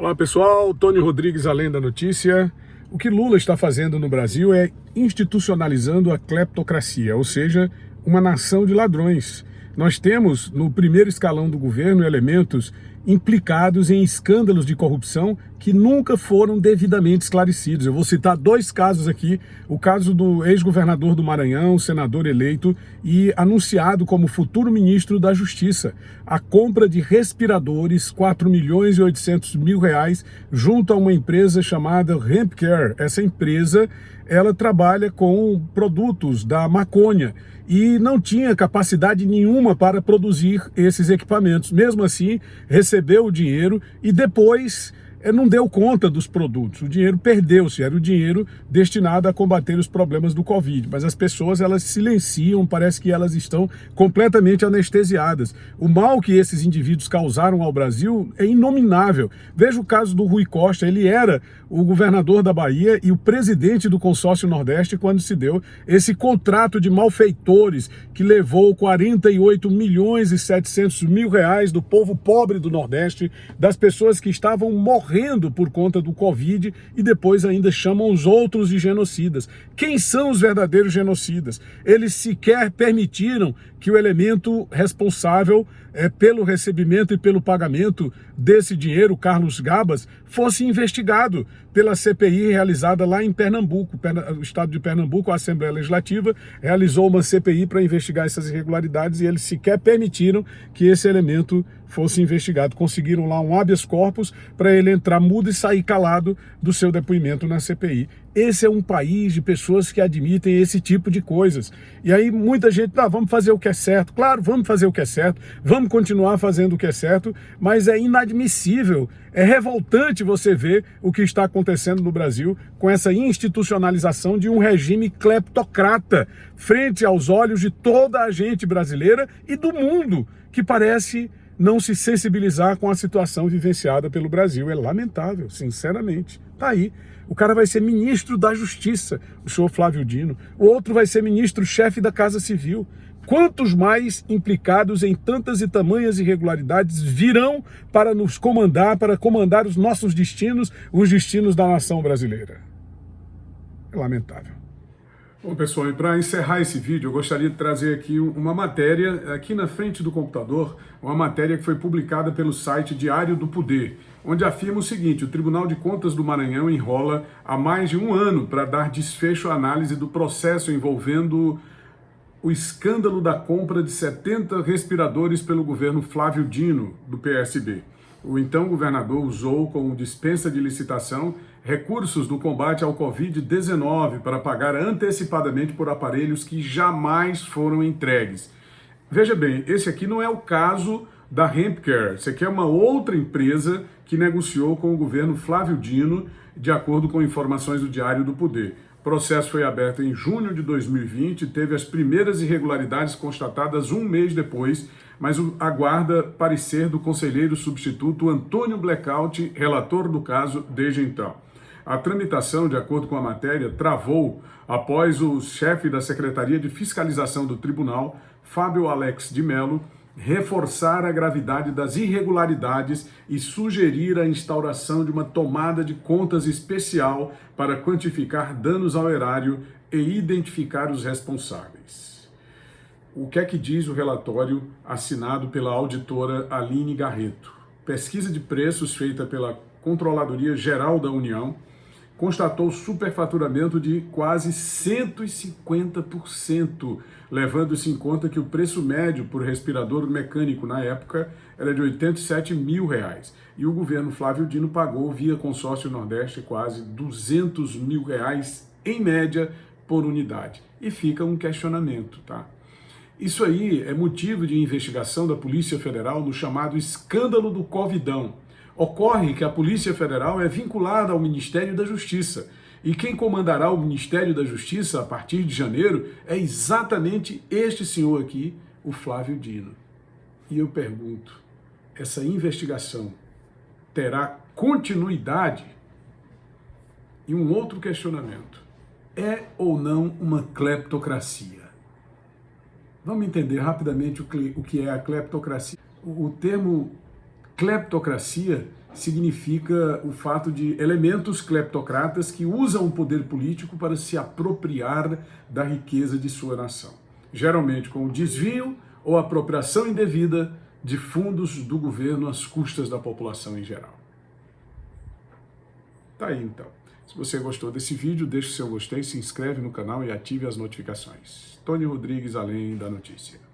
Olá pessoal, Tony Rodrigues, Além da Notícia. O que Lula está fazendo no Brasil é institucionalizando a cleptocracia, ou seja, uma nação de ladrões. Nós temos no primeiro escalão do governo elementos implicados em escândalos de corrupção que nunca foram devidamente esclarecidos. Eu vou citar dois casos aqui, o caso do ex-governador do Maranhão, senador eleito e anunciado como futuro ministro da Justiça, a compra de respiradores, 4 milhões e 800 mil reais, junto a uma empresa chamada Hempcare. Essa empresa, ela trabalha com produtos da maconha e não tinha capacidade nenhuma para produzir esses equipamentos. Mesmo assim, recebeu o dinheiro e depois não deu conta dos produtos, o dinheiro perdeu-se, era o dinheiro destinado a combater os problemas do Covid, mas as pessoas elas silenciam, parece que elas estão completamente anestesiadas. O mal que esses indivíduos causaram ao Brasil é inominável. Veja o caso do Rui Costa, ele era o governador da Bahia e o presidente do consórcio Nordeste quando se deu esse contrato de malfeitores que levou 48 milhões e 700 mil reais do povo pobre do Nordeste, das pessoas que estavam morrendo morrendo por conta do Covid e depois ainda chamam os outros de genocidas. Quem são os verdadeiros genocidas? Eles sequer permitiram que o elemento responsável é, pelo recebimento e pelo pagamento desse dinheiro, Carlos Gabas, fosse investigado pela CPI realizada lá em Pernambuco. O estado de Pernambuco, a Assembleia Legislativa, realizou uma CPI para investigar essas irregularidades e eles sequer permitiram que esse elemento fosse investigado. Conseguiram lá um habeas corpus para ele entrar mudo e sair calado do seu depoimento na CPI. Esse é um país de pessoas que admitem esse tipo de coisas. E aí muita gente, ah, vamos fazer o que é certo. Claro, vamos fazer o que é certo, vamos continuar fazendo o que é certo, mas é inadmissível, é revoltante você ver o que está acontecendo no Brasil com essa institucionalização de um regime cleptocrata frente aos olhos de toda a gente brasileira e do mundo, que parece não se sensibilizar com a situação vivenciada pelo Brasil. É lamentável, sinceramente. Tá aí. O cara vai ser ministro da Justiça, o senhor Flávio Dino. O outro vai ser ministro-chefe da Casa Civil. Quantos mais implicados em tantas e tamanhas irregularidades virão para nos comandar, para comandar os nossos destinos, os destinos da nação brasileira? É lamentável. Bom, pessoal, e para encerrar esse vídeo, eu gostaria de trazer aqui uma matéria, aqui na frente do computador, uma matéria que foi publicada pelo site Diário do Poder, onde afirma o seguinte, o Tribunal de Contas do Maranhão enrola há mais de um ano para dar desfecho à análise do processo envolvendo o escândalo da compra de 70 respiradores pelo governo Flávio Dino, do PSB. O então governador usou como dispensa de licitação recursos do combate ao Covid-19 para pagar antecipadamente por aparelhos que jamais foram entregues. Veja bem, esse aqui não é o caso da Hempcare, esse aqui é uma outra empresa que negociou com o governo Flávio Dino, de acordo com informações do Diário do Poder. O processo foi aberto em junho de 2020 e teve as primeiras irregularidades constatadas um mês depois, mas aguarda parecer do conselheiro substituto Antônio Blackout, relator do caso desde então. A tramitação, de acordo com a matéria, travou após o chefe da Secretaria de Fiscalização do Tribunal, Fábio Alex de Mello, reforçar a gravidade das irregularidades e sugerir a instauração de uma tomada de contas especial para quantificar danos ao erário e identificar os responsáveis. O que é que diz o relatório assinado pela auditora Aline Garreto? Pesquisa de preços feita pela Controladoria Geral da União constatou superfaturamento de quase 150%, levando-se em conta que o preço médio por respirador mecânico na época era de 87 mil reais. E o governo Flávio Dino pagou via consórcio Nordeste quase 200 mil reais em média por unidade. E fica um questionamento, tá? Isso aí é motivo de investigação da Polícia Federal no chamado escândalo do Covidão. Ocorre que a Polícia Federal é vinculada ao Ministério da Justiça. E quem comandará o Ministério da Justiça a partir de janeiro é exatamente este senhor aqui, o Flávio Dino. E eu pergunto, essa investigação terá continuidade? E um outro questionamento, é ou não uma cleptocracia? Vamos entender rapidamente o que é a cleptocracia. O termo Cleptocracia significa o fato de elementos cleptocratas que usam o poder político para se apropriar da riqueza de sua nação, geralmente com o desvio ou apropriação indevida de fundos do governo às custas da população em geral. Tá aí então. Se você gostou desse vídeo, deixe seu gostei, se inscreve no canal e ative as notificações. Tony Rodrigues, Além da Notícia.